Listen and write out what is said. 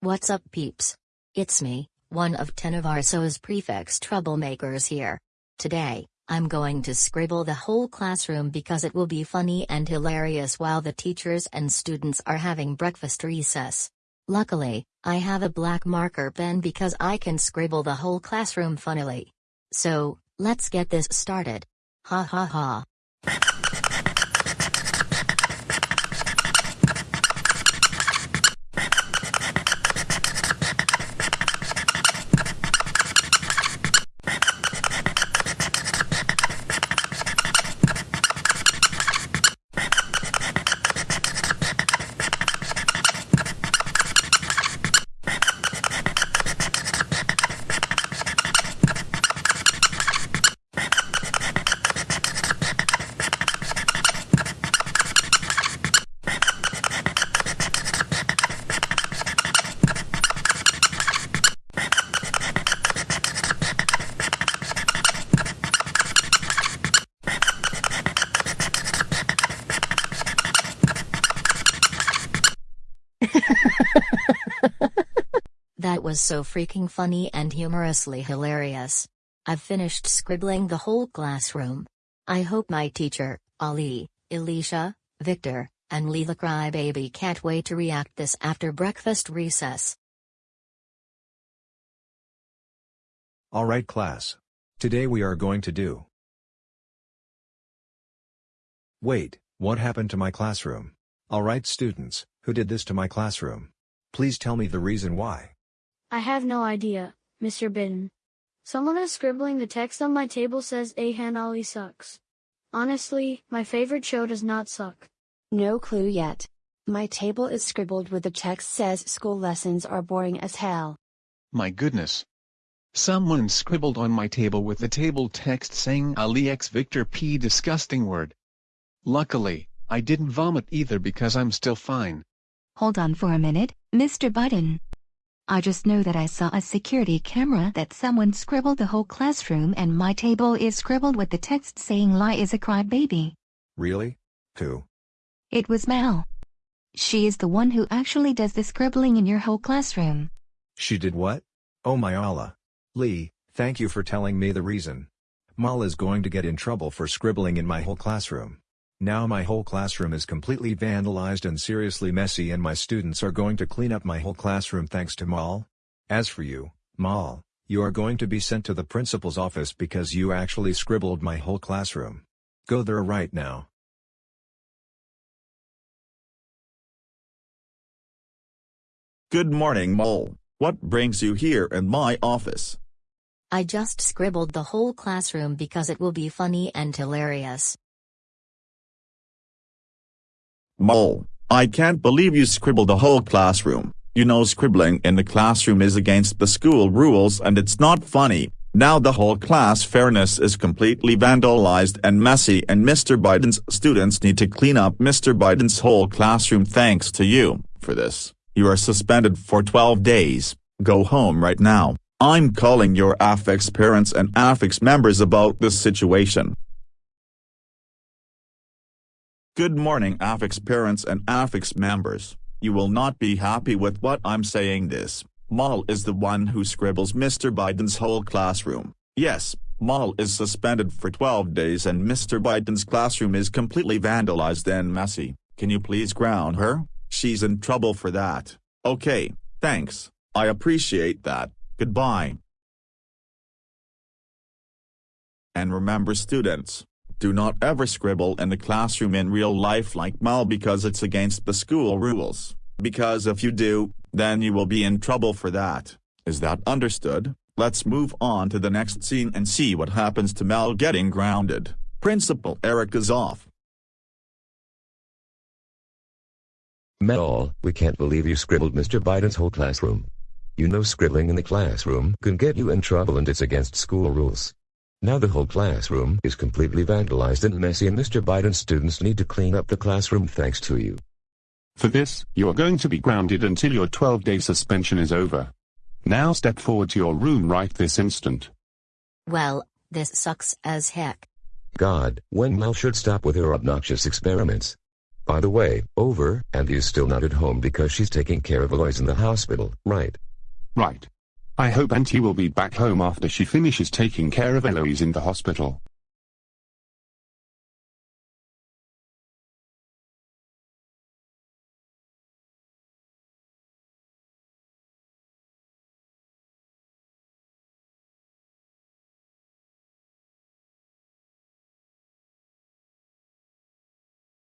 What's up peeps? It's me, one of 10 of prefects troublemakers here. Today, I'm going to scribble the whole classroom because it will be funny and hilarious while the teachers and students are having breakfast recess. Luckily, I have a black marker pen because I can scribble the whole classroom funnily. So, let's get this started. Ha ha ha. that was so freaking funny and humorously hilarious. I've finished scribbling the whole classroom. I hope my teacher, Ali, Elisha, Victor, and Lee the crybaby can't wait to react this after breakfast recess. Alright class. Today we are going to do. Wait, what happened to my classroom? Alright students, who did this to my classroom? Please tell me the reason why. I have no idea, Mr. Bitten. Someone is scribbling the text on my table says Ahan Ali sucks. Honestly, my favorite show does not suck. No clue yet. My table is scribbled with the text says school lessons are boring as hell. My goodness. Someone scribbled on my table with the table text saying Ali X Victor P disgusting word. Luckily, I didn't vomit either because I'm still fine. Hold on for a minute, Mr. Biden. I just know that I saw a security camera that someone scribbled the whole classroom and my table is scribbled with the text saying Lie is a crybaby. Really? Who? It was Mal. She is the one who actually does the scribbling in your whole classroom. She did what? Oh my Allah. Lee, thank you for telling me the reason. Mal is going to get in trouble for scribbling in my whole classroom. Now my whole classroom is completely vandalized and seriously messy and my students are going to clean up my whole classroom thanks to Mal. As for you, Mal, you are going to be sent to the principal's office because you actually scribbled my whole classroom. Go there right now. Good morning Mole. What brings you here in my office? I just scribbled the whole classroom because it will be funny and hilarious. Mole, I can't believe you scribbled the whole classroom. You know scribbling in the classroom is against the school rules and it's not funny. Now the whole class fairness is completely vandalized and messy and Mr. Biden's students need to clean up Mr. Biden's whole classroom thanks to you, for this, you are suspended for 12 days, go home right now, I'm calling your affix parents and affix members about this situation. Good morning affix parents and affix members, you will not be happy with what I'm saying this, Mal is the one who scribbles Mr. Biden's whole classroom, yes, Mal is suspended for 12 days and Mr. Biden's classroom is completely vandalized and messy, can you please ground her, she's in trouble for that, okay, thanks, I appreciate that, goodbye. And remember students, do not ever scribble in the classroom in real life like Mal because it's against the school rules, because if you do, then you will be in trouble for that, is that understood? Let's move on to the next scene and see what happens to Mal getting grounded. Principal Eric is off. Mal, we can't believe you scribbled Mr. Biden's whole classroom. You know scribbling in the classroom can get you in trouble and it's against school rules. Now the whole classroom is completely vandalized and messy and Mr. Biden's students need to clean up the classroom thanks to you. For this, you are going to be grounded until your 12-day suspension is over. Now step forward to your room right this instant. Well, this sucks as heck. God, when Mel should stop with her obnoxious experiments. By the way, over, and is still not at home because she's taking care of Eloise in the hospital, right? Right. I hope Auntie will be back home after she finishes taking care of Eloise in the hospital.